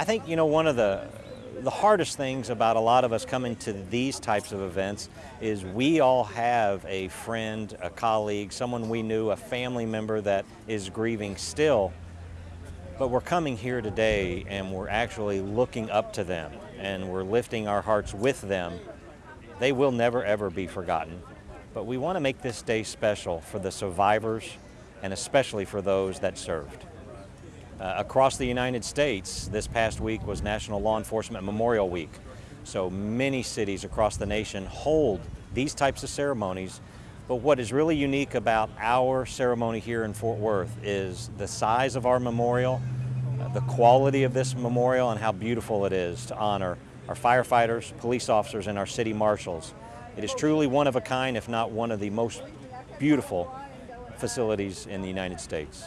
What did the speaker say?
I think, you know, one of the, the hardest things about a lot of us coming to these types of events is we all have a friend, a colleague, someone we knew, a family member that is grieving still. But we're coming here today and we're actually looking up to them and we're lifting our hearts with them. They will never ever be forgotten. But we want to make this day special for the survivors and especially for those that served. Uh, across the United States, this past week was National Law Enforcement Memorial Week. So many cities across the nation hold these types of ceremonies. But what is really unique about our ceremony here in Fort Worth is the size of our memorial, uh, the quality of this memorial, and how beautiful it is to honor our firefighters, police officers, and our city marshals. It is truly one of a kind, if not one of the most beautiful facilities in the United States.